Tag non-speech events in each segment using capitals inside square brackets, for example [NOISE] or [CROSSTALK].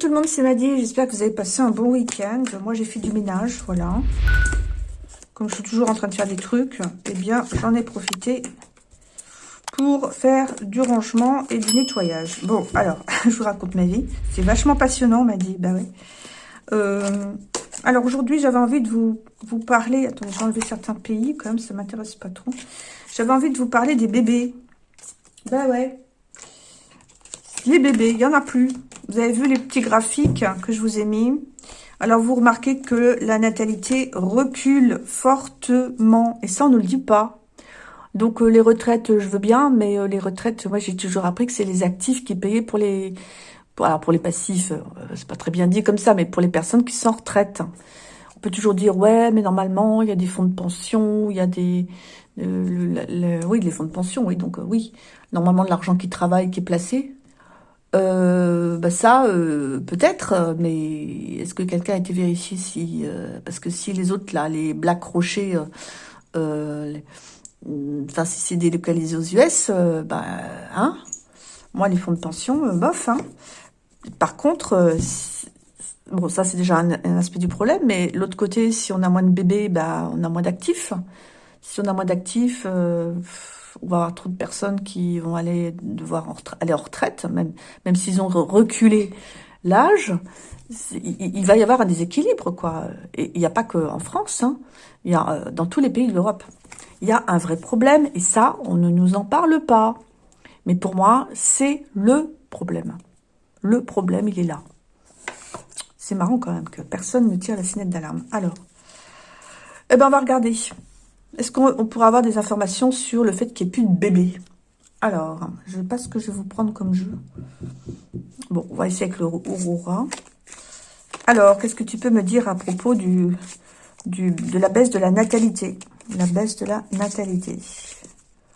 Tout le monde, c'est Maddy. J'espère que vous avez passé un bon week-end. Moi, j'ai fait du ménage, voilà. Comme je suis toujours en train de faire des trucs, eh bien, j'en ai profité pour faire du rangement et du nettoyage. Bon, alors, [LAUGHS] je vous raconte ma vie. C'est vachement passionnant, Maddy. Bah oui. Euh, alors, aujourd'hui, j'avais envie de vous, vous parler... Attendez, j'ai enlevé certains pays, quand même, ça m'intéresse pas trop. J'avais envie de vous parler des bébés. Bah ouais. Les bébés, il n'y en a plus. Vous avez vu les petits graphiques que je vous ai mis. Alors, vous remarquez que la natalité recule fortement. Et ça, on ne le dit pas. Donc, euh, les retraites, je veux bien, mais euh, les retraites, moi, j'ai toujours appris que c'est les actifs qui payaient pour les... Pour, alors, pour les passifs, euh, c'est pas très bien dit comme ça, mais pour les personnes qui sont en retraite. On peut toujours dire, ouais, mais normalement, il y a des fonds de pension, il y a des... oui, les fonds de pension, oui, donc oui. Normalement, de l'argent qui travaille, qui est placé, euh, bah ça, euh, peut-être, mais est-ce que quelqu'un a été vérifié si... Euh, parce que si les autres, là, les Black Rocher, euh, enfin, si c'est délocalisé aux US, bah, hein Moi, les fonds de pension, bof, hein Par contre, bon, ça, c'est déjà un, un, aspect du problème, mais l'autre côté, si on a moins de bébés, bah, on a moins d'actifs. Si on a moins d'actifs on va avoir trop de personnes qui vont aller devoir aller en retraite, même, même s'ils ont reculé l'âge, il, va y avoir un déséquilibre, quoi. Et il n'y a pas qu'en France, hein. il y a euh, dans tous les pays de l'Europe. Il y a un vrai problème, et ça, on ne nous en parle pas. Mais pour moi, c'est le problème. Le problème, il est là. C'est marrant quand même que personne ne tire la sonnette d'alarme. Alors, eh ben, on va regarder. Est-ce qu'on pourra avoir des informations sur le fait qu'il n'y ait plus de bébés Alors, je ne sais pas ce que je vais vous prendre comme jeu. Bon, on va essayer avec le Aurora. Alors, qu'est-ce que tu peux me dire à propos de la baisse de la natalité? La baisse de la natalité.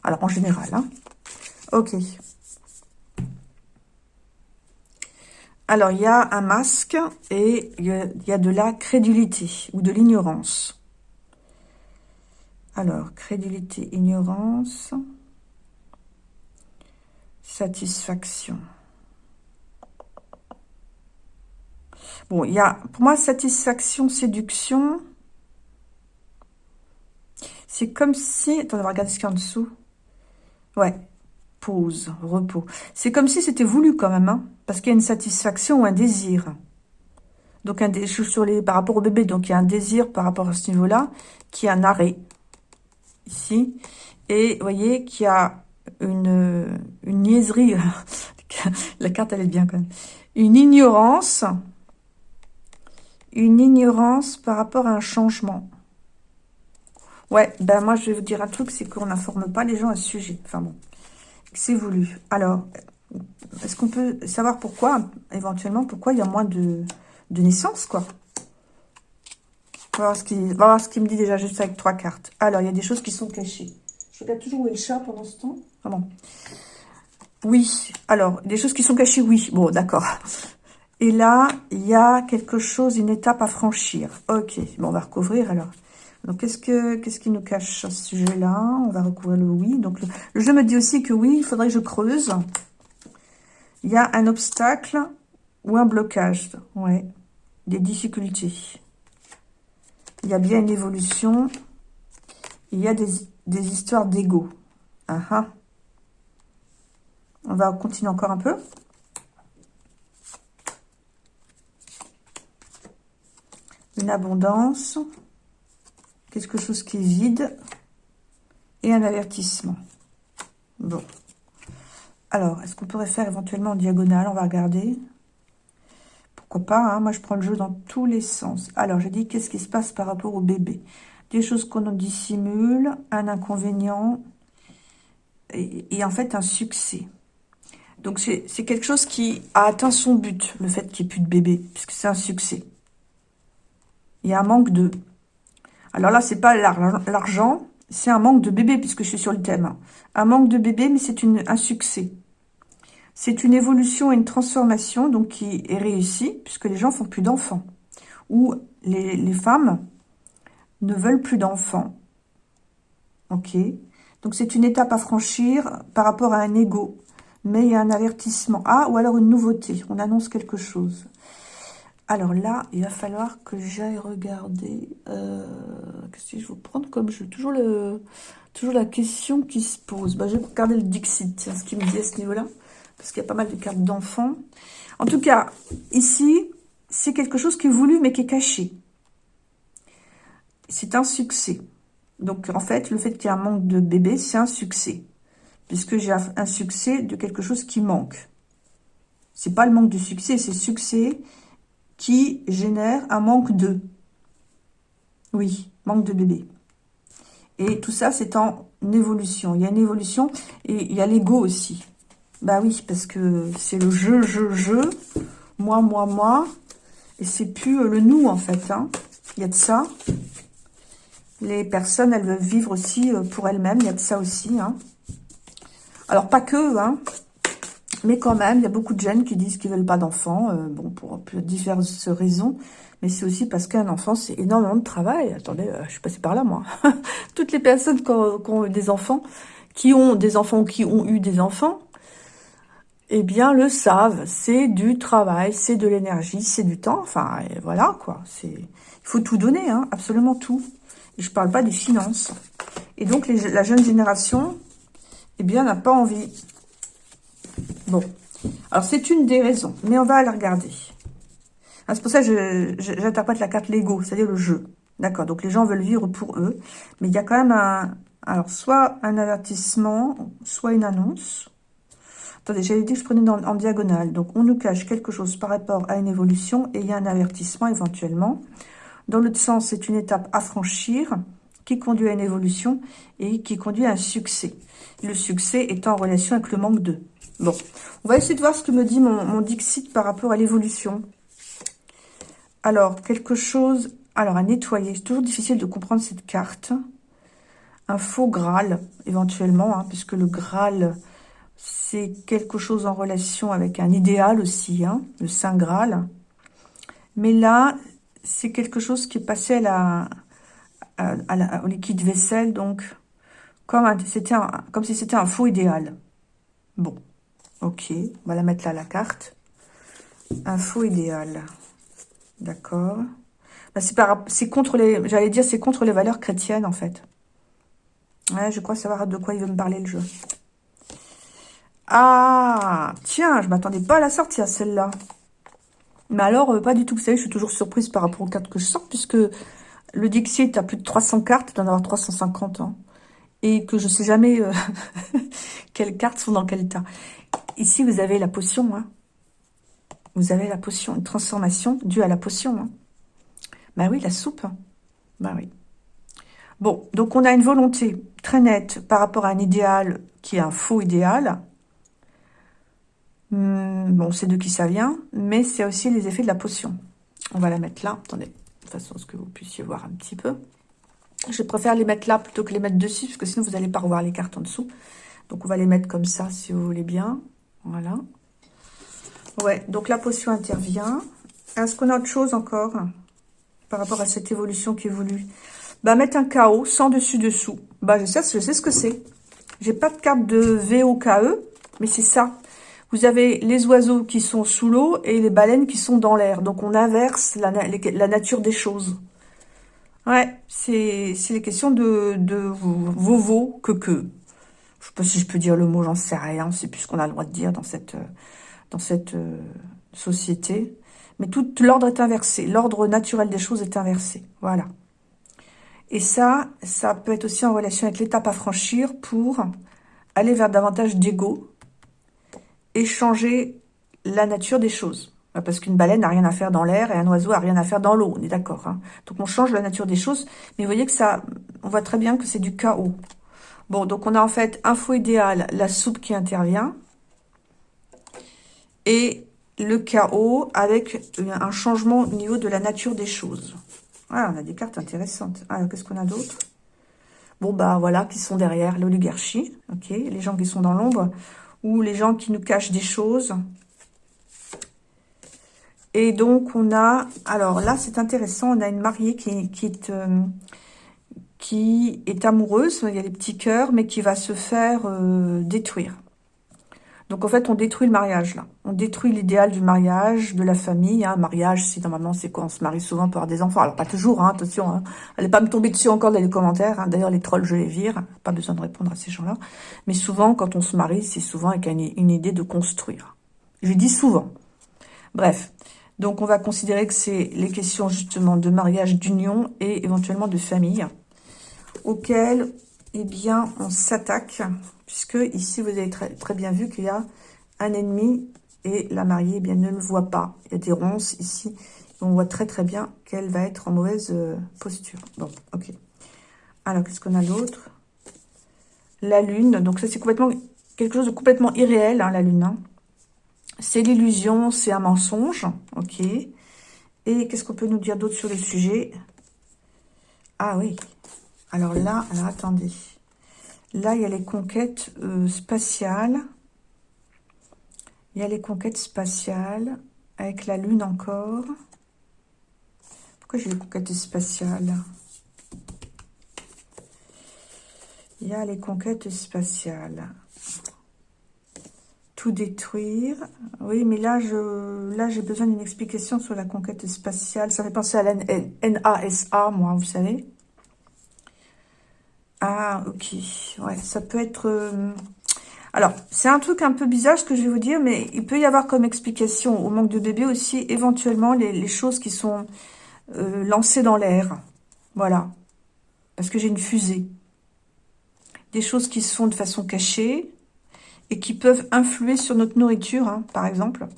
Alors, en général, hein. Ok. Alors, il y a un masque et il y a de la crédulité ou de l'ignorance. Alors, crédulité, ignorance, satisfaction. Bon, il y a, pour moi, satisfaction, séduction, c'est comme si... Attends, on va regarder ce qu'il y a en dessous. Ouais, pause, repos. C'est comme si c'était voulu quand même, hein, parce qu'il y a une satisfaction ou un désir. Donc, un, je suis sur les, par rapport au bébé, donc il y a un désir par rapport à ce niveau-là, qui est un arrêt ici. Et vous voyez qu'il y a une, une niaiserie. [LAUGHS] La carte, elle est bien quand même. Une ignorance. Une ignorance par rapport à un changement. Ouais, ben moi, je vais vous dire un truc, c'est qu'on n'informe pas les gens à ce sujet. Enfin bon, c'est voulu. Alors, est-ce qu'on peut savoir pourquoi, éventuellement, pourquoi il y a moins de, de naissances, quoi? On va voir ce qu'il me dit déjà juste avec trois cartes. Alors, il y a des choses qui sont cachées. Je regarde toujours où est le chat pendant ce temps. Ah. Oui. Alors, des choses qui sont cachées, oui. Bon, d'accord. Et là, il y a quelque chose, une étape à franchir. Ok. Bon, on va recouvrir alors. Donc, qu'est-ce que qu'est-ce qui nous cache à ce sujet-là On va recouvrir le oui. Donc, le, jeu me dit aussi que oui, il faudrait que je creuse. Il y a un obstacle ou un blocage. Ouais. Des difficultés. Il y a bien une évolution. Il y a des, histoires d'ego. Ah, ah. On va continuer encore un peu. Une abondance. Quelque chose qui est vide. Et un avertissement. Bon. Alors, est-ce qu'on pourrait faire éventuellement en diagonale? On va regarder pas, hein. moi je prends le jeu dans tous les sens. Alors, j'ai dit, qu'est-ce qui se passe par rapport au bébé? Des choses qu'on dissimule, un inconvénient, et, en fait un succès. Donc, c'est quelque chose qui a atteint son but, le fait qu'il n'y ait plus de bébé, puisque c'est un succès. Il y un manque de... Alors là, c'est pas l'argent, c'est un manque de bébé, puisque je suis sur le thème. Un manque de bébé, mais c'est un succès. C'est une évolution et une transformation qui est réussie puisque les gens font plus d'enfants. Ou les, femmes ne veulent plus d'enfants. Ok Donc c'est une étape à franchir par rapport à un ego. mais il y a un avertissement. Ah, ou alors une nouveauté, on annonce quelque chose. Alors là, il va falloir que j'aille regarder. Euh, Qu'est-ce que je vais prendre comme jeu? Toujours, le, toujours la question qui se pose. Bah, je vais regarder le Dixit, ce qu'il me dit à ce niveau-là. Parce qu'il y a pas mal de cartes d'enfants. En tout cas, ici, c'est quelque chose qui est voulu, mais qui est caché. C'est un succès. Donc, en fait, le fait qu'il y ait un manque de bébé, c'est un succès. Puisque j'ai un succès de quelque chose qui manque. C'est pas le manque de succès, c'est succès qui génère un manque de. Oui, manque de bébé. Et tout ça, c'est en évolution. Il y a une évolution et il y a l'ego aussi. Bah oui, parce que c'est le je, je, je, moi, moi, moi. Et c'est plus euh, le nous, en fait. Hein. Il y a de ça. Les personnes, elles veulent vivre aussi euh, pour elles-mêmes. Il y a de ça aussi. Hein. Alors, pas que, hein. Mais quand même, il y a beaucoup de jeunes qui disent qu'ils veulent pas d'enfants, euh, bon, pour diverses raisons. Mais c'est aussi parce qu'un enfant, c'est énormément de travail. Attendez, je suis passée par là, moi. [LAUGHS] Toutes les personnes qui ont, eu des enfants, qui ont des enfants ou qui ont eu des enfants, eh bien, le savent. C'est du travail, c'est de l'énergie, c'est du temps. Enfin, voilà, quoi. Il faut tout donner, hein, absolument tout. Je parle pas des finances. Et donc, la jeune génération, eh bien, n'a pas envie. Bon, alors c'est une des raisons, mais on va la regarder. Ah, c'est pour ça que j'interprète la carte Lego, c'est-à-dire le jeu. D'accord, donc les gens veulent vivre pour eux, mais il y a quand même un... Alors, soit un avertissement, soit une annonce. Attendez, j'avais dit que je prenais en diagonale. Donc, on nous cache quelque chose par rapport à une évolution et il y a un avertissement éventuellement. Dans l'autre sens, c'est une étape à franchir qui conduit à une évolution et qui conduit à un succès. Le succès est en relation avec le manque de. Bon, on va essayer de voir ce que me dit mon, Dixit par rapport à l'évolution. Alors, quelque chose... Alors, à nettoyer. C'est toujours difficile de comprendre cette carte. Un faux Graal, éventuellement, hein, puisque le Graal, c'est quelque chose en relation avec un idéal aussi, hein, le Saint Graal. Mais là, c'est quelque chose qui est passé à au liquide vaisselle, donc comme, un, si c'était un faux idéal. Bon, Ok, on va la mettre là, la carte. Info idéal. D'accord. Bah, c'est contre les... J'allais dire, c'est contre les valeurs chrétiennes, en fait. Je crois savoir de quoi il veut me parler, le jeu. Ah Tiens, je m'attendais pas à la sortir, celle-là. Mais alors, euh, pas du tout. Vous savez, je suis toujours surprise par rapport aux cartes que je sors, puisque le Dixit a plus de 300 cartes, il doit en avoir 350 ans. Et que je sais jamais euh, [LAUGHS] quelles cartes sont dans quel tas. Ici, vous avez la potion. Hein. Vous avez la potion, une transformation due à la potion. Hein. Ben oui, la soupe. Ben oui. Bon, donc on a une volonté très nette par rapport à un idéal qui est un faux idéal. Hmm, bon, c'est de qui ça vient, mais c'est aussi les effets de la potion. On va la mettre là. Attendez, de façon à ce que vous puissiez voir un petit peu. Je préfère les mettre là plutôt que les mettre dessus, parce que sinon vous n'allez pas revoir les cartes en dessous. Donc on va les mettre comme ça, si vous voulez bien. Voilà. Ouais, donc la potion intervient. Est-ce qu'on a autre chose encore par rapport à cette évolution qui évolue? Bah, mettre un chaos sans dessus-dessous. Bah, je sais, je sais ce que c'est. J'ai pas de carte de VOKE, mais c'est ça. Vous avez les oiseaux qui sont sous l'eau et les baleines qui sont dans l'air. Donc, on inverse la, nature des choses. Ouais, c'est les questions de, de vovo que que. Je sais pas si je peux dire le mot, j'en sais rien. C'est plus ce qu'on a le droit de dire dans cette, euh, société. Mais tout l'ordre est inversé. L'ordre naturel des choses est inversé. Voilà. Et ça, ça peut être aussi en relation avec l'étape à franchir pour aller vers davantage d'ego et changer la nature des choses. Parce qu'une baleine n'a rien à faire dans l'air et un oiseau n'a rien à faire dans l'eau, on est d'accord. Hein. Donc on change la nature des choses, mais vous voyez que ça, on voit très bien que c'est du chaos. Bon, donc on a en fait info idéal, la soupe qui intervient. Et le chaos avec un changement au niveau de la nature des choses. Ah, on a des cartes intéressantes. Alors, qu'est-ce qu'on a d'autre? Bon, bah voilà, qui sont derrière l'oligarchie, ok Les gens qui sont dans l'ombre, ou les gens qui nous cachent des choses. Et donc, on a... Alors là, c'est intéressant, on a une mariée qui, est... Euh, qui est amoureuse, il y a des petits cœurs, mais qui va se faire euh, détruire. Donc en fait, on détruit le mariage là. On détruit l'idéal du mariage, de la famille. Hein. Mariage, c'est normalement, c'est quoi On se marie souvent pour avoir des enfants. Alors pas toujours, hein, attention. Hein. Allez pas me tomber dessus encore dans les commentaires. Hein. D'ailleurs, les trolls, je les vire. Pas besoin de répondre à ces gens-là. Mais souvent, quand on se marie, c'est souvent avec une, idée de construire. Je dis souvent. Bref. Donc on va considérer que c'est les questions justement de mariage, d'union et éventuellement de famille auxquelles eh bien, on s'attaque puisque ici, vous avez très, très bien vu qu'il y a un ennemi et la mariée eh bien, ne le voit pas. Il y a des ronces ici. On voit très très bien qu'elle va être en mauvaise euh, posture. Bon, ok. Alors, qu'est-ce qu'on a d'autre? La lune. Donc ça, c'est complètement quelque chose de complètement irréel, hein, la lune. Hein. C'est l'illusion, c'est un mensonge. Ok. Et qu'est-ce qu'on peut nous dire d'autre sur le sujet? Ah oui. Alors là, alors attendez. Là, il y a les conquêtes euh, spatiales. Il y a les conquêtes spatiales avec la Lune encore. Pourquoi j'ai les conquêtes spatiales? Il y a les conquêtes spatiales. Tout détruire. Oui, mais là, je, là, j'ai besoin d'une explication sur la conquête spatiale. Ça fait penser à la NASA, moi, vous savez. Ah, ok. Ouais, ça peut être... Euh, alors, c'est un truc un peu bizarre ce que je vais vous dire, mais il peut y avoir comme explication au manque de bébé aussi éventuellement les, choses qui sont euh, lancées dans l'air. Voilà. Parce que j'ai une fusée. Des choses qui se font de façon cachée et qui peuvent influer sur notre nourriture, hein, par exemple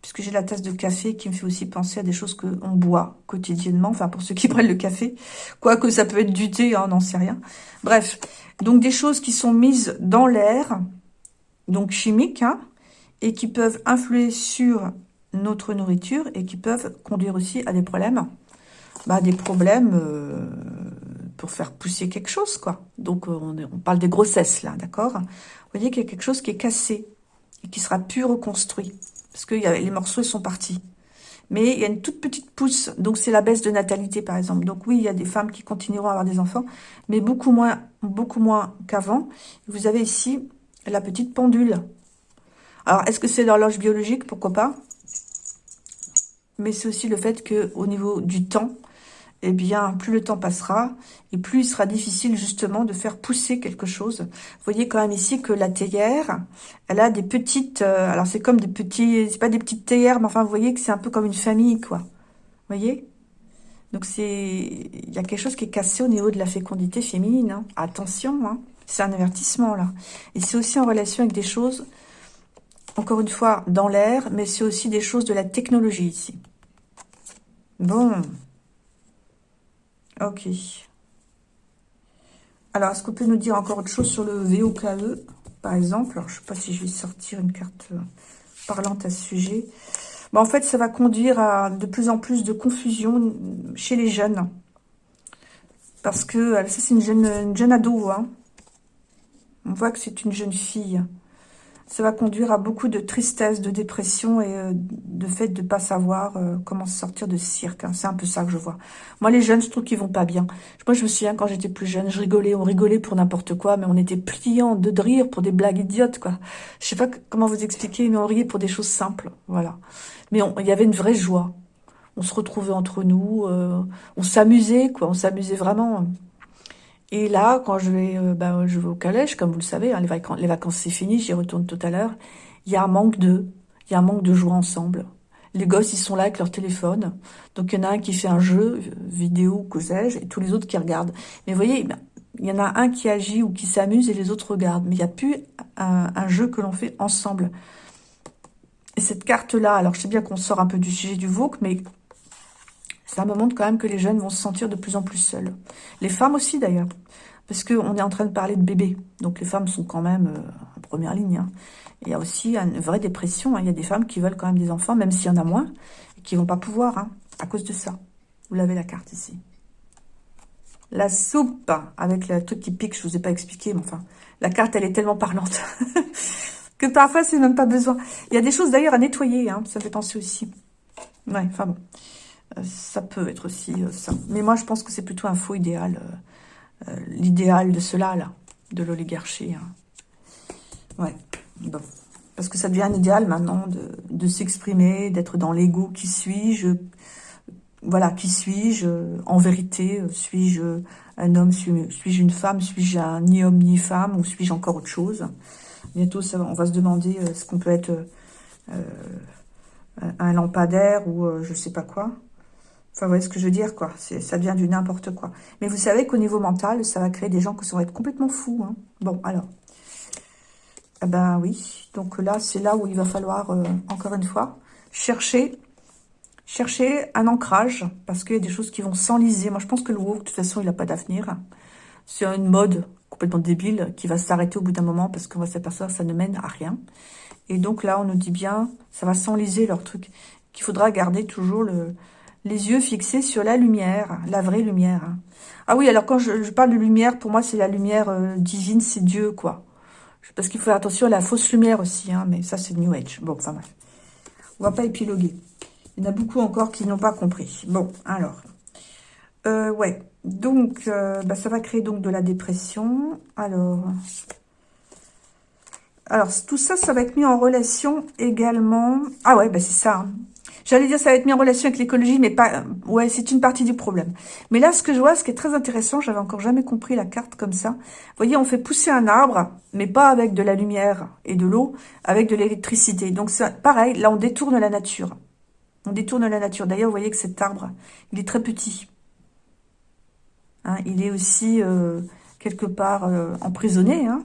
puisque j'ai la tasse de café qui me fait aussi penser à des choses qu'on boit quotidiennement, enfin pour ceux qui [LAUGHS] prennent le café, quoique ça peut être du thé, hein, on n'en sait rien. Bref, donc des choses qui sont mises dans l'air, donc chimiques, hein, et qui peuvent influer sur notre nourriture et qui peuvent conduire aussi à des problèmes, bah, des problèmes euh, pour faire pousser quelque chose, quoi. Donc on, on parle des grossesses là, d'accord? Vous voyez qu'il y a quelque chose qui est cassé et qui sera plus reconstruit parce que les morceaux sont partis. Mais il y a une toute petite pousse, donc c'est la baisse de natalité par exemple. Donc oui, il y a des femmes qui continueront à avoir des enfants, mais beaucoup moins, beaucoup moins qu'avant. Vous avez ici la petite pendule. Alors, est-ce que c'est l'horloge biologique? Pourquoi pas? Mais c'est aussi le fait que au niveau du temps, eh bien, plus le temps passera et plus il sera difficile justement de faire pousser quelque chose. Vous voyez quand même ici que la théière, elle a des petites, euh, alors c'est comme des petits, c'est pas des petites théières, mais enfin vous voyez que c'est un peu comme une famille, quoi. Vous voyez? Donc c'est, il y a quelque chose qui est cassé au niveau de la fécondité féminine. Hein. Attention, hein. c'est un avertissement là. Et c'est aussi en relation avec des choses, encore une fois, dans l'air, mais c'est aussi des choses de la technologie ici. Bon, Ok. Alors, est-ce qu'on peut nous dire encore autre chose sur le VOKE, par exemple? Alors, je ne sais pas si je vais sortir une carte euh, parlante à ce sujet. en fait, ça va conduire à de plus en plus de confusion chez les jeunes. Parce que, ça c'est une jeune, une jeune ado, hein. On voit que c'est une jeune fille ça va conduire à beaucoup de tristesse, de dépression et euh, de fait de pas savoir euh, comment sortir de ce cirque. Hein. C'est un peu ça que je vois. Moi, les jeunes, je trouve qu'ils vont pas bien. Moi, je me souviens quand j'étais plus jeune, je rigolais, on rigolait pour n'importe quoi, mais on était pliants de rire pour des blagues idiotes, quoi. Je sais pas comment vous expliquer, mais on riait pour des choses simples, voilà. Mais il y avait une vraie joie. On se retrouvait entre nous, euh, on s'amusait, quoi. On s'amusait vraiment. Et là, quand je vais, euh, ben, je vais au calèche, comme vous le savez, hein, les, vacances, les vacances c'est fini, j'y retourne tout à l'heure. Il y a un manque de, il y a un manque de jouer ensemble. Les gosses, ils sont là avec leur téléphone. Donc, il y en a un qui fait un jeu, euh, vidéo, que sais-je, et tous les autres qui regardent. Mais vous voyez, ben, il y en a un qui agit ou qui s'amuse et les autres regardent. Mais il n'y a plus un, un jeu que l'on fait ensemble. Et cette carte-là, alors je sais bien qu'on sort un peu du sujet du VOC, mais ça me montre quand même que les jeunes vont se sentir de plus en plus seuls. Les femmes aussi d'ailleurs, parce qu'on est en train de parler de bébés. Donc les femmes sont quand même euh, en première ligne. Hein. Il y a aussi une vraie dépression. Hein. Il y a des femmes qui veulent quand même des enfants, même s'il y en a moins, et qui vont pas pouvoir hein, à cause de ça. Vous l'avez la carte ici. La soupe, avec le truc qui pique, je vous ai pas expliqué, mais enfin, la carte, elle est tellement parlante [LAUGHS] que parfois, c'est même pas besoin. Il y a des choses d'ailleurs à nettoyer, ça fait penser aussi. Ouais, enfin bon. Euh, ça peut être aussi euh, ça. Mais moi, je pense que c'est plutôt un faux idéal. Euh, l'idéal de cela, là, de l'oligarchie. Hein. Ouais. Parce que ça devient un idéal maintenant de, s'exprimer, d'être dans l'ego. Qui suis-je? Voilà, qui suis-je? En vérité, suis-je un homme? Suis-je une femme? Suis-je ni homme ni femme? Ou suis-je encore autre chose? Bientôt, ça, on va se demander ce qu'on peut être un lampadaire ou euh, je sais pas quoi. Enfin, vous voyez ce que je veux dire, quoi. Ça devient du n'importe quoi. Mais vous savez qu'au niveau mental, ça va créer des gens qui vont être complètement fous. Hein. Bon, alors. Eh ben oui. Donc là, c'est là où il va falloir, euh, encore une fois, chercher chercher un ancrage. Parce qu'il y a des choses qui vont s'enliser. Moi, je pense que le WoW, de toute façon, il n'a pas d'avenir. C'est une mode complètement débile qui va s'arrêter au bout d'un moment parce qu'on va s'apercevoir que ça ne mène à rien. Et donc là, on nous dit bien, ça va s'enliser leur truc, qu'il faudra garder toujours le, les yeux fixés sur la lumière, la vraie lumière. Ah oui, alors quand je, parle de lumière, pour moi, c'est la lumière euh, divine, c'est Dieu, quoi. Parce qu'il faut faire attention à la fausse lumière aussi, hein, mais ça, c'est New Age. Bon, enfin bref. On va pas épiloguer. Il y en a beaucoup encore qui n'ont pas compris. Bon, alors. Euh, ouais, donc, euh, bah, ça va créer donc de la dépression. Alors, alors tout ça, ça va être mis en relation également. Ah ouais, bah c'est ça. Hein. J'allais dire ça va être mis en relation avec l'écologie, mais pas... Euh, ouais, c'est une partie du problème. Mais là, ce que je vois, ce qui est très intéressant, j'avais encore jamais compris la carte comme ça. Vous voyez, on fait pousser un arbre, mais pas avec de la lumière et de l'eau, avec de l'électricité. Donc, c'est pareil, là, on détourne la nature. On détourne la nature. D'ailleurs, vous voyez que cet arbre, il est très petit. Hein, il est aussi euh, quelque part euh, emprisonné. Hein.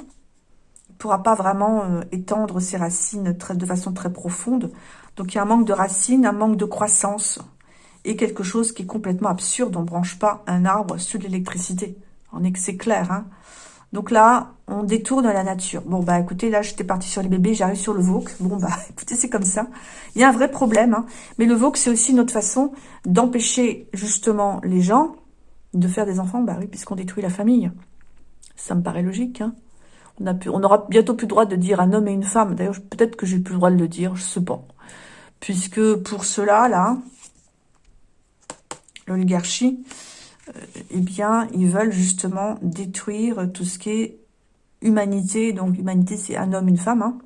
Pourra pas vraiment euh, étendre ses racines de façon très profonde. Donc il y a un manque de racines, un manque de croissance et quelque chose qui est complètement absurde. On ne branche pas un arbre sur l'électricité. On est c'est clair. Hein. Donc là, on détourne la nature. Bon, bah écoutez, là, j'étais partie sur les bébés, j'arrive sur le VOC. Bon, bah [LAUGHS] écoutez, c'est comme ça. Il y a un vrai problème. Hein. Mais le VOC, c'est aussi notre façon d'empêcher justement les gens de faire des enfants, bah oui, puisqu'on détruit la famille. Ça me paraît logique. Hein. On, a pu, on aura bientôt plus le droit de dire un homme et une femme. D'ailleurs, peut-être que j'ai plus le droit de le dire, je sais pas. Puisque pour cela, là, l'oligarchie, euh, eh bien, ils veulent justement détruire tout ce qui est humanité. Donc, humanité, c'est un homme, une femme. Hein.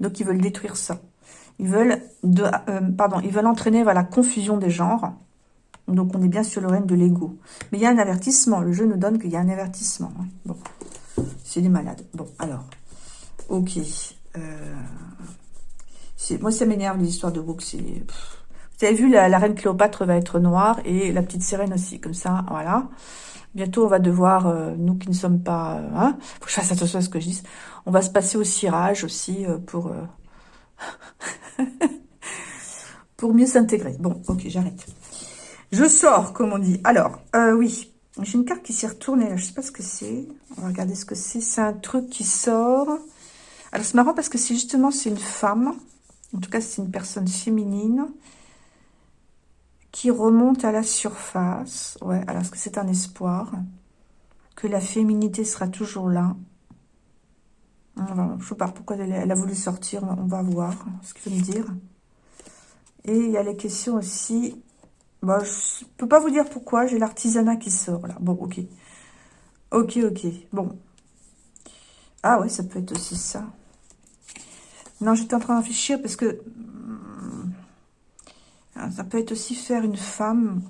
Donc, ils veulent détruire ça. Ils veulent, euh, pardon, ils veulent entraîner vers la confusion des genres. Donc, on est bien sur le règne de l'ego. Mais il y a un avertissement. Le jeu nous donne qu'il y a un avertissement. Hein. Bon, c'est des malades. Bon, alors, ok. Euh, moi, ça m'énerve, les histoires de bouc. Vous avez vu, la, reine Cléopâtre va être noire et la petite sirène aussi. Comme ça, voilà. Bientôt, on va devoir, euh, nous qui ne sommes pas... Euh, hein, faut que je fasse attention à ce que je dis. On va se passer au cirage aussi pour... [LAUGHS] pour mieux s'intégrer. Bon, ok, j'arrête. Je sors, comme on dit. Alors, euh, oui, j'ai une carte qui s'est retournée. Là. Je sais pas ce que c'est. On va regarder ce que c'est. C'est un truc qui sort. Alors, c'est marrant parce que c'est justement, c'est une femme. En tout cas, c'est une personne féminine qui remonte à la surface. Ouais, alors, est-ce que c'est un espoir Que la féminité sera toujours là? Je ne sais pas pourquoi elle, elle, a voulu sortir. On va voir ce qu'il veut me dire. Et il y a les questions aussi bah, je peux pas vous dire pourquoi. J'ai l'artisanat qui sort, là. Bon, ok. Ok, ok. Bon. Ah ouais, ça peut être aussi ça. Non, j'étais en train réfléchir parce que... Hmm, ça peut être aussi faire une femme.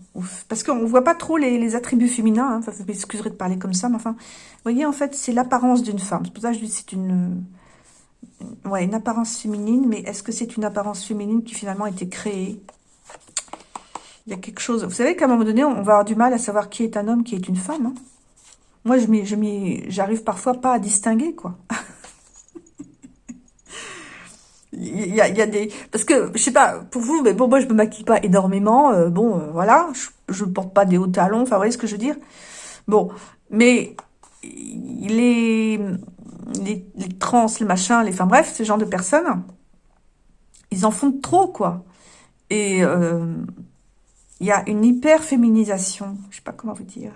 Parce qu'on ne voit pas trop les, attributs féminins. Hein. Vous m'excuserez de parler comme ça, mais enfin... Vous voyez, en fait, c'est l'apparence d'une femme. C'est pour ça que je dis c'est une... Ouais, une apparence féminine. Mais est-ce que c'est une apparence féminine qui finalement a été créée? Il y a quelque chose... Vous savez qu'à un moment donné, on va avoir du mal à savoir qui est un homme, qui est une femme. Hein. Moi, je j'arrive parfois pas à distinguer, quoi. [LAUGHS] il, y a, il y a, des... Parce que, je sais pas, pour vous, mais bon, moi, je me maquille pas énormément. Euh, bon, euh, voilà, je ne porte pas des hauts talons. Enfin, vous voyez ce que je veux dire Bon, mais les, les, les trans, les machins, les... Enfin, bref, ce genre de personnes, ils en font trop, quoi. Et... Euh, il y a une hyper-féminisation. Je sais pas comment vous dire.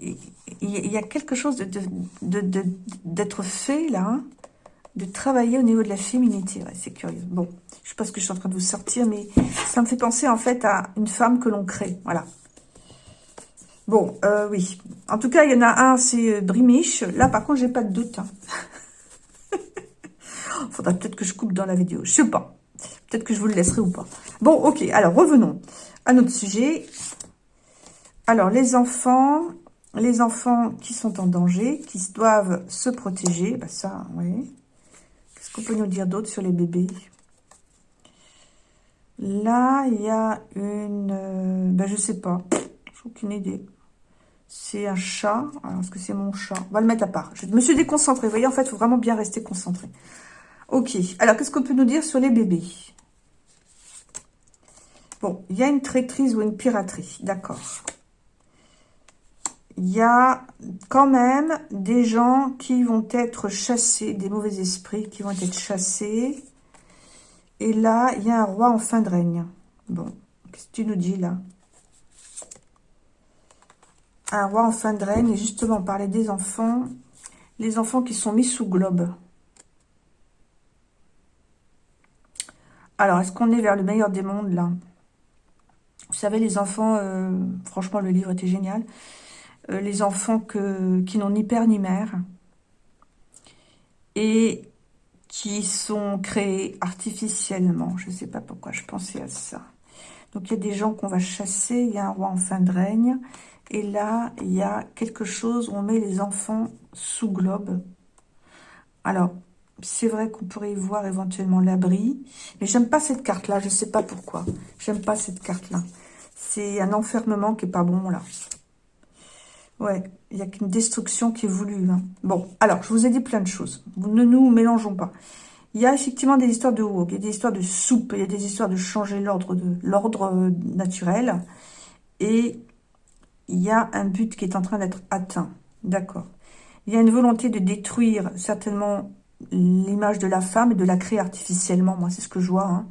Il y a quelque chose d'être de, fait, là, hein, de travailler au niveau de la féminité. c'est curieux. Bon, je sais pas ce que je suis en train de vous sortir, mais ça me fait penser, en fait, à une femme que l'on crée. Voilà. Bon, euh, oui. En tout cas, il y en a un, c'est euh, Brimiche. Là, par contre, j'ai pas de doute. Hein. [LAUGHS] Faudra peut-être que je coupe dans la vidéo. Je sais pas. Peut-être que je vous le laisserai ou pas. Bon, ok. Alors, revenons à notre sujet. Alors, les enfants, les enfants qui sont en danger, qui doivent se protéger. Bah ça, oui. Qu'est-ce qu'on peut nous dire d'autre sur les bébés? Là, il y a une... Ben, je sais pas. J'ai aucune idée. C'est un chat. Alors, est-ce que c'est mon chat? On va le mettre à part. Je me suis déconcentrée. Vous voyez, en fait, il faut vraiment bien rester concentré. Ok. Alors, qu'est-ce qu'on peut nous dire sur les bébés? Bon, il y a une traîtrise ou une piraterie. D'accord. Il y a quand même des gens qui vont être chassés, des mauvais esprits qui vont être chassés et là, il y a un roi en fin de règne. Bon, qu'est-ce que tu nous dis là? Un roi en fin de règne, et justement, on parlait des enfants. Les enfants qui sont mis sous globe. Alors, est-ce qu'on est vers le meilleur des mondes, là? Vous savez, les enfants, euh, franchement, le livre était génial. Euh, les enfants qui n'ont ni père ni mère. Et qui sont créés artificiellement. Je ne sais pas pourquoi je pensais à ça. Donc, il y a des gens qu'on va chasser. Il y a un roi en fin de règne. Et là, il y a quelque chose où on met les enfants sous globe. Alors, c'est vrai qu'on pourrait y voir éventuellement l'abri. Mais j'aime pas cette carte-là. Je ne sais pas pourquoi. J'aime pas cette carte-là. C'est un enfermement qui est pas bon, là. Ouais, il n'y a qu'une destruction qui est voulue. Hein. Bon, alors, je vous ai dit plein de choses. Ne nous mélangeons pas. Il y a effectivement des histoires de wok, il y a des histoires de soupe, il y a des histoires de changer l'ordre de l'ordre euh, naturel. Et il y a un but qui est en train d'être atteint. D'accord. Il y a une volonté de détruire certainement l'image de la femme et de la créer artificiellement. Moi, c'est ce que je vois. Hein.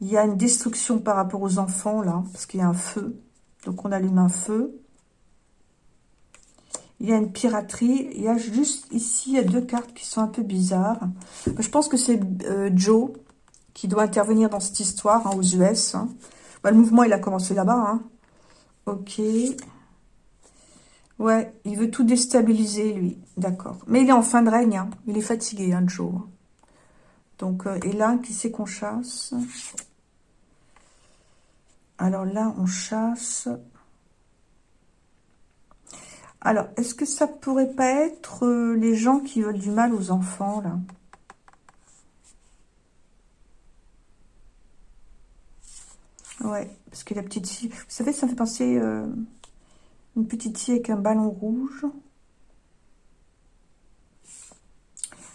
Il y a une destruction par rapport aux enfants, là, parce qu'il y a un feu. Donc, on allume un feu. Il y a une piraterie. Il y a juste ici, deux cartes qui sont un peu bizarres. Je pense que c'est euh, Joe qui doit intervenir dans cette histoire hein, aux US. Hein. Bah, le mouvement, il a commencé là-bas. Ok. Ouais, il veut tout déstabiliser, lui. D'accord. Mais il est en fin de règne. Il est fatigué, Joe. Donc, euh, et là, qui c'est qu'on chasse? Alors là, on chasse... Alors, est-ce que ça pourrait pas être euh, les gens qui veulent du mal aux enfants, là? Ouais, parce que la petite fille... Vous savez, ça me fait penser... Euh, une petite fille avec un ballon rouge.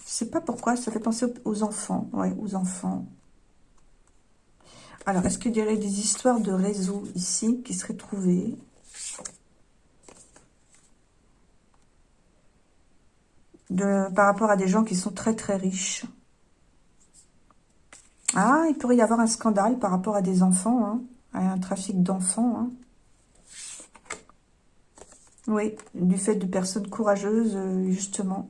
Je sais pas pourquoi, ça fait penser aux enfants. Ouais, aux enfants. Alors, est-ce qu'il y aurait des histoires de réseau ici qui seraient trouvées? Par rapport à des gens qui sont très très riches. Ah, il pourrait y avoir un scandale par rapport à des enfants, hein, à un trafic d'enfants. Hein. Oui, du fait de personnes courageuses, euh, justement,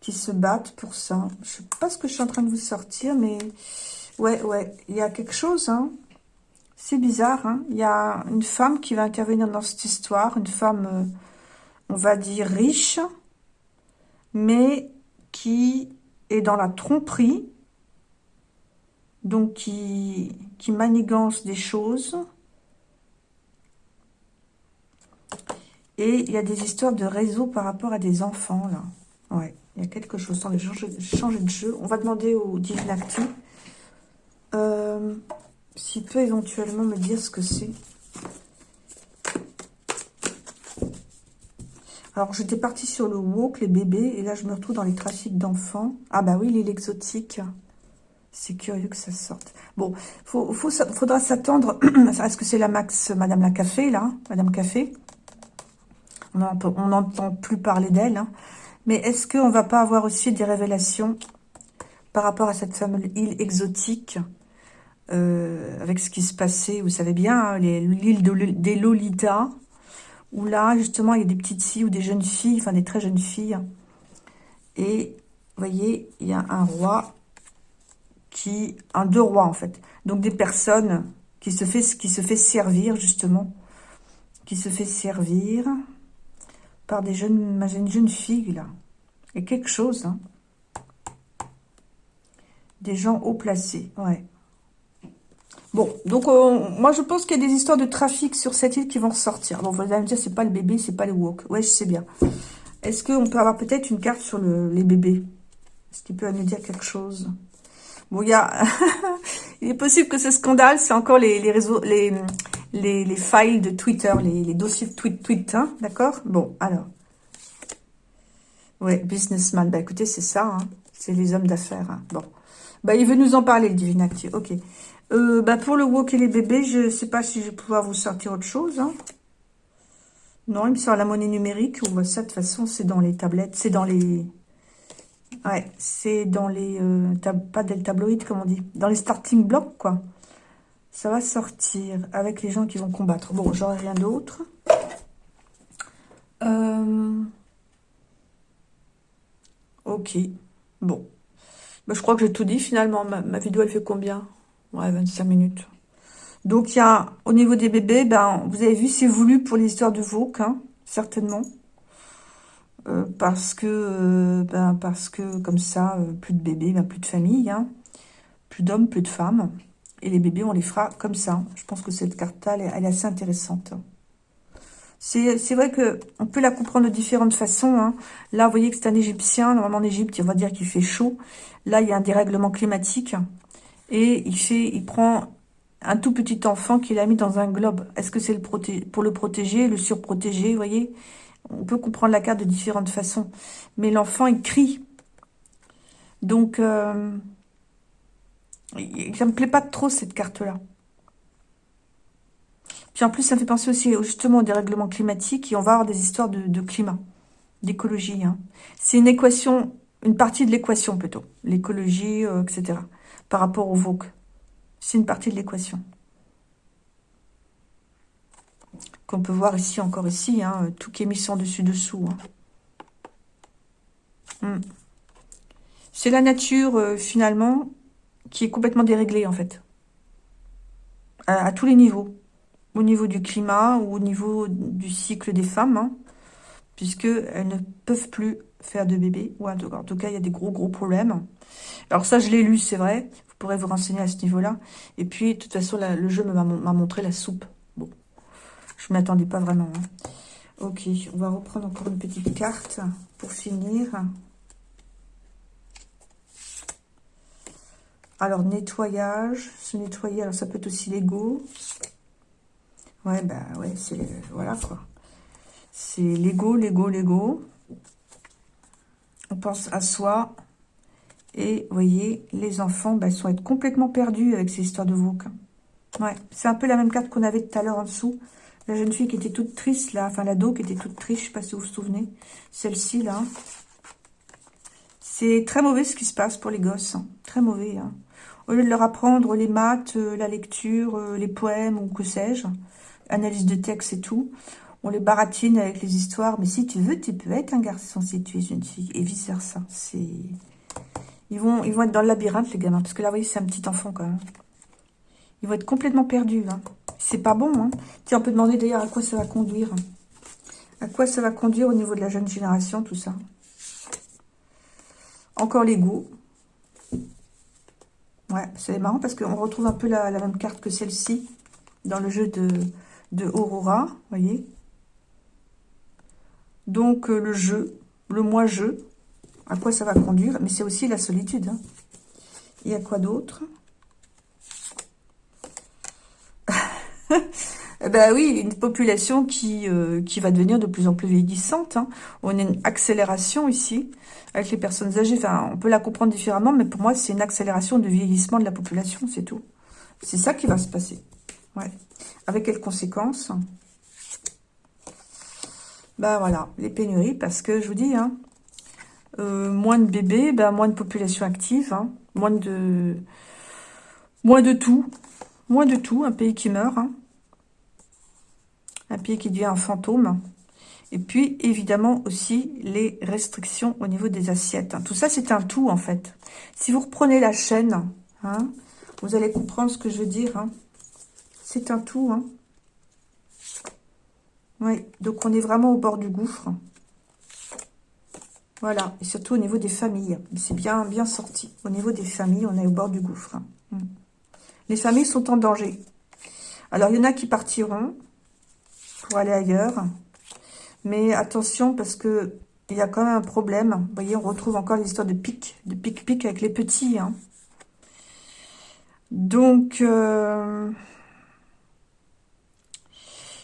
qui se battent pour ça. Je sais pas ce que je suis en train de vous sortir, mais ouais, ouais, il y a quelque chose, hein. C'est bizarre, hein. Il y a une femme qui va intervenir dans cette histoire, une femme, euh, on va dire, riche, mais qui est dans la tromperie, donc qui, qui manigance des choses. Et il y a des histoires de réseau par rapport à des enfants, là. Ouais, il y a quelque chose. Attendez, changer, de jeu. On va demander au Divinacti euh, s'il peut éventuellement me dire ce que c'est. Alors, j'étais partie sur le woke, les bébés, et là, je me retrouve dans les trafics d'enfants. Ah bah oui, l'île exotique. C'est curieux que ça sorte. Bon, faut, faut, faudra s'attendre. [CLEARS THROAT] Est-ce que c'est la Max, Madame la Café, là Madame Café On n'entend plus parler d'elle. Hein. Mais est-ce qu'on va pas avoir aussi des révélations par rapport à cette fameuse île exotique euh, avec ce qui se passait, vous savez bien, hein, l'île des Lolitas, où là, justement, il y a des petites filles ou des jeunes filles, enfin des très jeunes filles. Et, vous voyez, il y a un roi qui... Un deux rois, en fait. Donc, des personnes qui se fait, qui se fait servir, justement. Qui se fait servir par des jeunes, une jeune fille, là. Et quelque chose, hein. Des gens haut placés, ouais. Bon, donc euh, moi je pense qu'il y a des histoires de trafic sur cette île qui vont ressortir. Bon, vous allez me dire, c'est pas le bébé, c'est pas le wok. Ouais, je sais bien. Est-ce qu'on peut avoir peut-être une carte sur les bébés? Est-ce qu'il peut nous dire quelque chose? Bon, il y [LAUGHS] il est possible que ce scandale, c'est encore les, réseaux, les, les, les, files de Twitter, les, dossiers de tweet, tweet hein, d'accord? Bon, alors. Ouais, businessman. Bah écoutez, c'est ça, hein. c'est les hommes d'affaires. Hein. Bon. Bah, il veut nous en parler, le Divinati. Ok. Euh, bah, pour le wok et les bébés, je sais pas si je vais pouvoir vous sortir autre chose. Hein. Non, il me sort la monnaie numérique. Ou bah, ça, de toute façon, c'est dans les tablettes. C'est dans les... Ouais, c'est dans les... Euh, pas des tabloïds, comme on dit. Dans les starting blocks, quoi. Ça va sortir avec les gens qui vont combattre. Bon, j'aurai rien d'autre. Euh... Ok. Bon. Bah, je crois que j'ai tout dit, finalement. Ma, vidéo, elle fait combien? Ouais, 25 minutes. Donc, il y a, au niveau des bébés, ben, vous avez vu, c'est voulu pour l'histoire de Vauque, hein, certainement. Euh, parce que, euh, ben, parce que, comme ça, plus de bébés, ben, plus de famille, hein. plus d'hommes, plus de femmes. Et les bébés, on les fera comme ça. Je pense que cette carte-là, elle, est assez intéressante. C'est vrai que on peut la comprendre de différentes façons. Hein. Là, vous voyez que c'est un Égyptien. Normalement, en Égypte, on va dire qu'il fait chaud. Là, il y a un dérèglement climatique. Et il fait, il prend un tout petit enfant qu'il a mis dans un globe. Est-ce que c'est le pour le protéger, le surprotéger, vous voyez? On peut comprendre la carte de différentes façons. Mais l'enfant, il crie. Donc, euh, ça me plaît pas trop, cette carte-là. Puis en plus, ça me fait penser aussi justement au dérèglement climatique. Et on va avoir des histoires de, climat, d'écologie. Hein. C'est une équation, une partie de l'équation plutôt. L'écologie, euh, etc par rapport au VOC. C'est une partie de l'équation. Qu'on peut voir ici, encore ici, hein, tout qui est mis sans dessus-dessous. Hein. Hmm. C'est la nature, euh, finalement, qui est complètement déréglée, en fait. À, tous les niveaux. Au niveau du climat ou au niveau du cycle des femmes, hein, puisqu'elles ne peuvent plus faire de bébés. Ou en tout cas, il y a des gros, gros problèmes. Alors ça, je l'ai lu, c'est vrai. Vous pourrez vous renseigner à ce niveau-là. Et puis, de toute façon, le jeu m'a montré la soupe. Bon, je ne m'attendais pas vraiment. Hein. Ok, on va reprendre encore une petite carte pour finir. Alors, nettoyage. Se nettoyer, alors ça peut être aussi l'ego. Ouais, bah ouais, c'est... Voilà, quoi. C'est l'ego, l'ego, l'ego. On pense à soi. Et vous voyez, les enfants bah, ils vont être complètement perdus avec ces histoires de VOC. Ouais, c'est un peu la même carte qu'on avait tout à l'heure en dessous. La jeune fille qui était toute triste, là, enfin l'ado qui était toute triste, je sais pas si vous vous souvenez. Celle-ci, là. C'est très mauvais ce qui se passe pour les gosses. Hein. Très mauvais. Hein. Au lieu de leur apprendre les maths, euh, la lecture, euh, les poèmes ou que sais-je, analyse de texte et tout, on les baratine avec les histoires. Mais si tu veux, tu peux être un garçon si tu es une fille. Et vice-versa. C'est... Ils vont, ils vont être dans le labyrinthe, les gamins. Parce que là, vous voyez, c'est un petit enfant, quand même. Ils vont être complètement perdus. Hein. C'est pas bon. Hein. Tiens, on peut demander d'ailleurs à quoi ça va conduire. À quoi ça va conduire au niveau de la jeune génération, tout ça. Encore l'ego. Ouais, c'est marrant parce qu'on retrouve un peu la, même carte que celle-ci dans le jeu de, de Aurora, voyez. Donc, euh, le jeu, le moi-jeu, à quoi ça va conduire. Mais c'est aussi la solitude. Hein. Il y a quoi d'autre? [LAUGHS] eh Ben oui, une population qui, euh, qui va devenir de plus en plus vieillissante. Hein. On a une accélération ici avec les personnes âgées. Enfin, on peut la comprendre différemment, mais pour moi, c'est une accélération de vieillissement de la population, c'est tout. C'est ça qui va se passer. Ouais. Avec quelles conséquences? Ben voilà, les pénuries, parce que je vous dis, hein, euh, moins de bébés, ben, moins de population active, hein. moins de moins de tout, moins de tout, un pays qui meurt. Un pays qui devient un fantôme, et puis évidemment aussi les restrictions au niveau des assiettes. Tout ça c'est un tout en fait. Si vous reprenez la chaîne, vous allez comprendre ce que je veux dire. C'est un tout. Oui, donc on est vraiment au bord du gouffre. Voilà, et surtout au niveau des familles. C'est bien, bien sorti. Au niveau des familles, on est au bord du gouffre. Hein. Mm. Les familles sont en danger. Alors, il y en a qui partiront pour aller ailleurs. Mais attention, parce que il y a quand même un problème. Vous voyez, on retrouve encore l'histoire de pic, de pic-pic avec les petits. Hein. Donc, euh,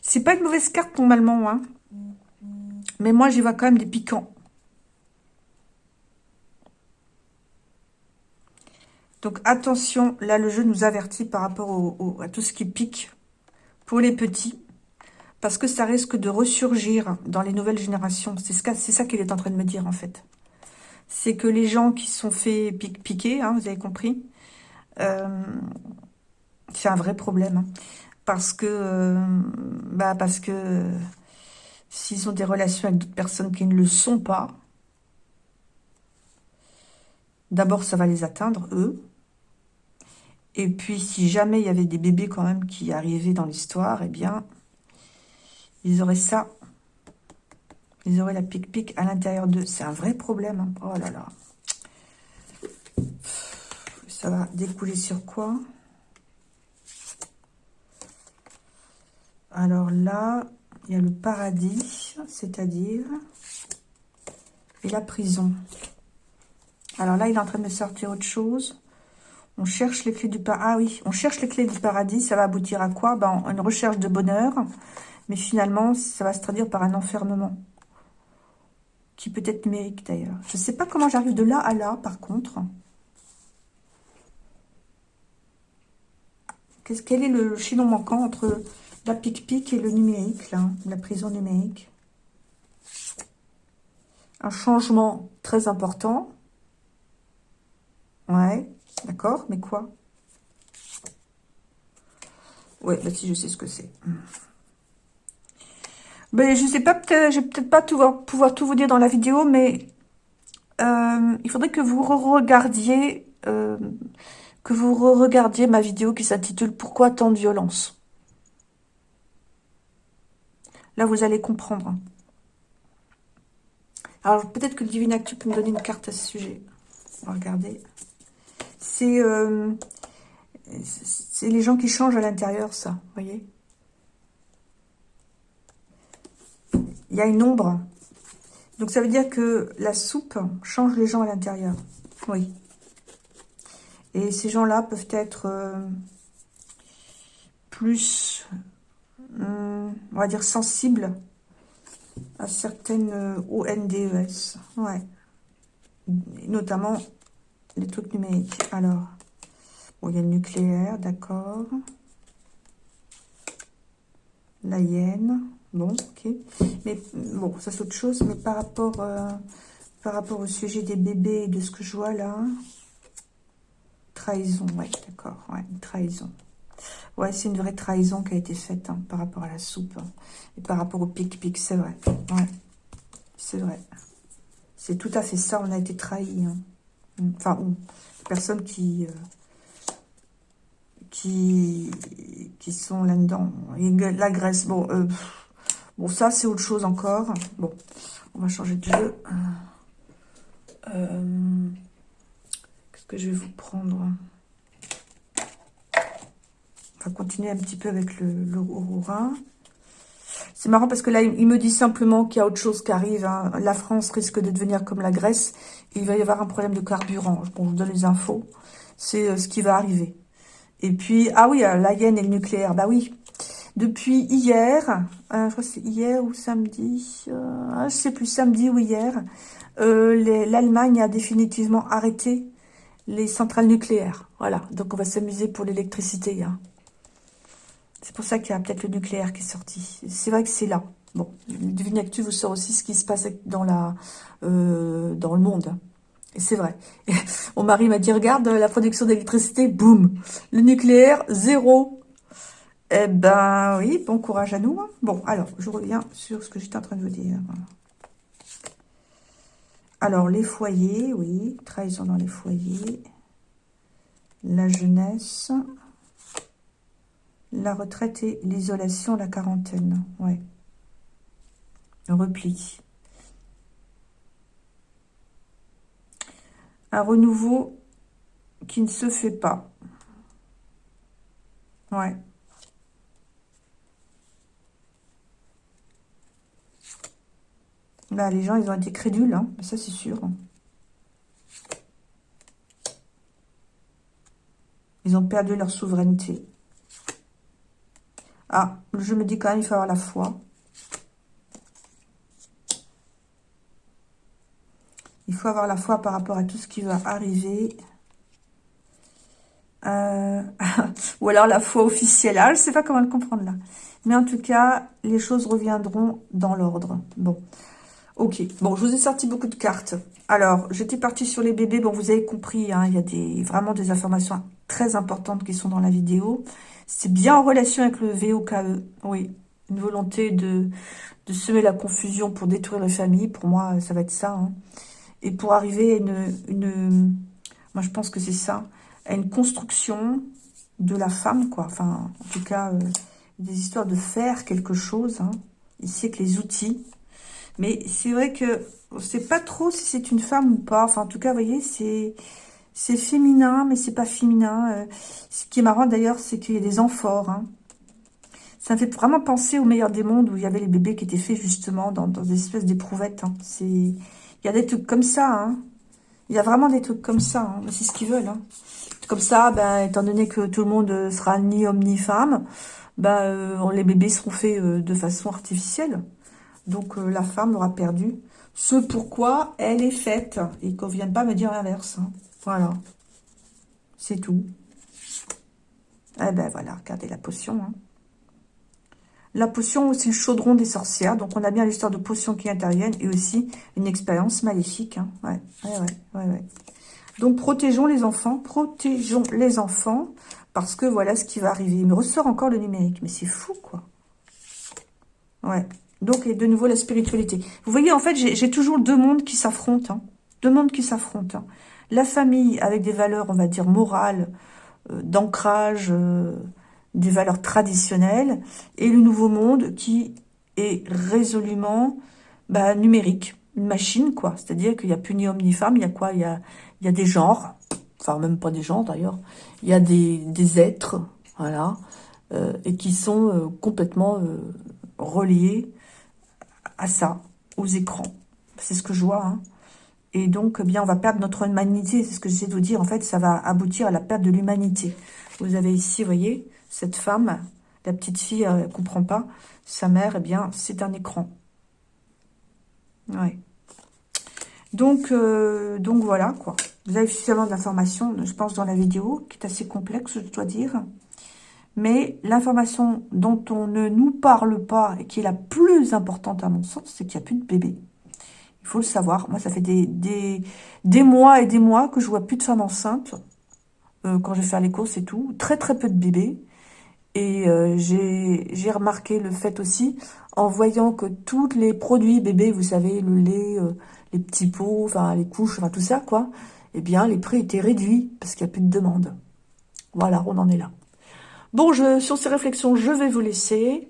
c'est pas une mauvaise carte normalement. Hein. Mais moi, j'y vois quand même des piquants. Donc attention, là le jeu nous avertit par rapport à tout ce qui pique pour les petits. Parce que ça risque de ressurgir dans les nouvelles générations. C'est ça qu'il est en train de me dire en fait. C'est que les gens qui sont fait piquer, hein, vous avez compris, euh, c'est un vrai problème. Hein. parce que, euh, bah parce que s'ils ont des relations avec d'autres personnes qui ne le sont pas, d'abord ça va les atteindre, eux. Et puis, si jamais il y avait des bébés quand même qui arrivaient dans l'histoire, eh bien, ils auraient ça. Ils auraient la pique-pique à l'intérieur d'eux. C'est un vrai problème. Hein. Oh là là. Ça va découler sur quoi? Alors là, il y a le paradis, c'est-à-dire, et la prison. Alors là, il est en train de sortir autre chose. On cherche les clés du paradis. Ah oui, on cherche les clés du paradis. Ça va aboutir à quoi? Ben, Une recherche de bonheur. Mais finalement, ça va se traduire par un enfermement. Qui peut être numérique d'ailleurs. Je ne sais pas comment j'arrive de là à là, par contre. quel est le chaînon manquant entre la pic-pic et le numérique, là, la prison numérique? Un changement très important. Ouais. D'accord Mais quoi? Ouais, bah si, je sais ce que c'est. Ben, je sais pas, peut-être, je vais peut-être pas pouvoir tout vous dire dans la vidéo, mais euh, il faudrait que vous regardiez euh, que vous regardiez ma vidéo qui s'intitule « Pourquoi tant de violence ?» Là, vous allez comprendre. Alors, peut-être que le Divine Actu peut me donner une carte à ce sujet. On va regarder. Euh, c'est les gens qui changent à l'intérieur, ça, vous voyez? Il y a une ombre. Donc ça veut dire que la soupe change les gens à l'intérieur. Oui. Et ces gens-là peuvent être euh, plus, hum, on va dire, sensibles à certaines euh, ONDES. Ouais. Notamment les trucs numériques. Alors, il y a le nucléaire, d'accord. La hyène, bon, ok. Mais bon, ça c'est autre chose. Mais par rapport, euh, par rapport au sujet des bébés et de ce que je vois là, trahison, ouais, d'accord, ouais, trahison. Ouais, c'est une vraie trahison qui a été faite hein, par rapport à la soupe. Hein, et par rapport au pic-pic, c'est vrai. Ouais, c'est vrai. C'est tout à fait ça, on a été trahis. Hein. Enfin, personnes qui, euh, qui, qui sont là-dedans. La Grèce, bon, euh, bon ça c'est autre chose encore. Bon, on va changer de jeu. Euh, qu'est-ce que je vais vous prendre? On va continuer un petit peu avec le, le c'est marrant parce que là, il me dit simplement qu'il y a autre chose qui arrive. Hein. La France risque de devenir comme la Grèce. il va y avoir un problème de carburant. Bon, je vous donne les infos. C'est euh, ce qui va arriver. Et puis, ah oui, euh, la hyène et le nucléaire. Bah oui. Depuis hier, euh, je crois que c'est hier ou samedi, euh, je sais plus, samedi ou hier, l'Allemagne a définitivement arrêté les centrales nucléaires. Voilà, donc on va s'amuser pour l'électricité. Hein. C'est pour ça qu'il y a peut-être le nucléaire qui est sorti. C'est vrai que c'est là. Bon, Divine Actu vous sort aussi ce qui se passe dans, la, euh, dans le monde. Et c'est vrai. [LAUGHS] mon mari m'a dit, regarde, la production d'électricité, boum. Le nucléaire, zéro. Eh ben oui, bon courage à nous. Hein. Bon, alors, je reviens sur ce que j'étais en train de vous dire. Alors, les foyers, oui, trahison dans les foyers. La jeunesse. La retraite et l'isolation, la quarantaine. Ouais. Repli. un renouveau qui ne se fait pas. Ouais. Les gens, ils ont été crédules, hein. ça c'est sûr. Ils ont perdu leur souveraineté. Ah, je me dis quand même, il faut avoir la foi. Il faut avoir la foi par rapport à tout ce qui va arriver. Euh, [LAUGHS] ou alors la foi officielle. Ah, je ne sais pas comment le comprendre là. Mais en tout cas, les choses reviendront dans l'ordre. Bon. Ok. Bon, je vous ai sorti beaucoup de cartes. Alors, j'étais partie sur les bébés. Bon, vous avez compris, hein, il y a des, vraiment des informations très importantes qui sont dans la vidéo. C'est bien en relation avec le VOKE. Oui, une volonté de, de semer la confusion pour détruire les familles. Pour moi, ça va être ça. Hein. Et pour arriver à une. Moi, je pense que c'est ça. À une construction de la femme, quoi. Enfin, en tout cas, euh, des histoires de faire quelque chose. Hein. Ici, avec les outils. Mais c'est vrai que on sait pas trop si c'est une femme ou pas. Enfin, en tout cas, vous voyez, c'est féminin, mais c'est pas féminin. Euh, ce qui est marrant d'ailleurs, c'est qu'il y a des amphores. Hein. Ça me fait vraiment penser au meilleur des mondes où il y avait les bébés qui étaient faits justement dans, des espèces d'éprouvettes. Hein. Il y a des trucs comme ça. Hein. Il y a vraiment des trucs comme ça. C'est ce qu'ils veulent. Comme ça, ben, étant donné que tout le monde sera ni homme ni femme, ben, euh, les bébés seront faits euh, de façon artificielle. Donc la femme aura perdu ce pourquoi elle est faite. Et qu'on ne vienne pas me dire l'inverse. Hein. Voilà. C'est tout. Eh ben voilà, regardez la potion. Hein. La potion, c'est le chaudron des sorcières. Donc, on a bien l'histoire de potion qui interviennent et aussi une expérience maléfique. Hein. Ouais, ouais, ouais, ouais, Donc, protégeons les enfants. Protégeons les enfants parce que voilà ce qui va arriver. Il me ressort encore le numérique. Mais c'est fou, quoi. Ouais. Donc, et de nouveau, la spiritualité. Vous voyez, en fait, j'ai toujours deux mondes qui s'affrontent. Hein. Deux mondes qui s'affrontent. Hein. La famille avec des valeurs, on va dire, morales, euh, d'ancrage, euh, des valeurs traditionnelles, et le nouveau monde qui est résolument bah, numérique, une machine, quoi. C'est-à-dire qu'il n'y a plus ni homme ni femme, il y a quoi? Il y a, des genres, enfin même pas des genres d'ailleurs, il y a des, des êtres, voilà, euh, et qui sont complètement reliés à ça, aux écrans. C'est ce que je vois, hein. Et donc, eh bien, on va perdre notre humanité. C'est ce que j'essaie de vous dire. En fait, ça va aboutir à la perte de l'humanité. Vous avez ici, voyez, cette femme, la petite fille, elle ne comprend pas. Sa mère, eh bien, c'est un écran. Ouais. Donc, euh, donc voilà, quoi. Vous avez suffisamment d'informations, je pense, dans la vidéo, qui est assez complexe, je dois dire. Mais l'information dont on ne nous parle pas, et qui est la plus importante à mon sens, c'est qu'il n'y a plus de bébé. Il faut le savoir. Moi, ça fait des, mois et des mois que je vois plus de femmes enceintes euh, quand je vais faire les courses et tout. Très, très peu de bébés. Et euh, j'ai remarqué le fait aussi, en voyant que tous les produits bébés, vous savez, le lait, euh, les petits pots, enfin les couches, enfin tout ça, quoi, eh bien, les prix étaient réduits parce qu'il n'y a plus de demande. Voilà, on en est là. Bon, sur ces réflexions, je vais vous laisser.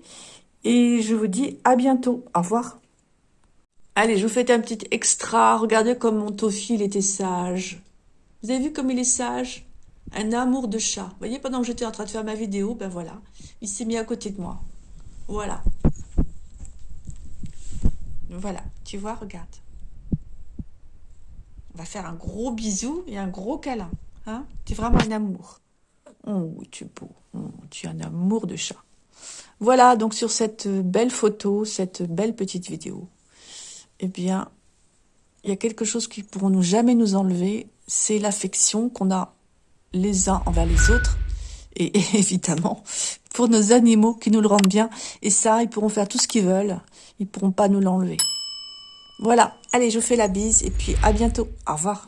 Et je vous dis à bientôt. Au revoir. Allez, je vous fais un petit extra. Regardez comme mon Tofi, il était sage. Vous avez vu comme il est sage? Un amour de chat. Vous voyez, pendant que j'étais en train de faire ma vidéo, ben voilà, il s'est mis à côté de moi. Voilà. Voilà, tu vois, regarde. On va faire un gros bisou et un gros câlin. Hein? Tu es vraiment un amour. Oh, tu es beau. Tu es un amour de chat. Voilà, donc sur cette belle photo, cette belle petite vidéo, eh bien, il y a quelque chose qui ne pourront nous jamais nous enlever, c'est l'affection qu'on a les uns envers les autres, [LAUGHS] et, évidemment, pour nos animaux qui nous le rendent bien, et ça, ils pourront faire tout ce qu'ils veulent, ils pourront pas nous l'enlever. Voilà, allez, je vous fais la bise, et puis à bientôt, au revoir.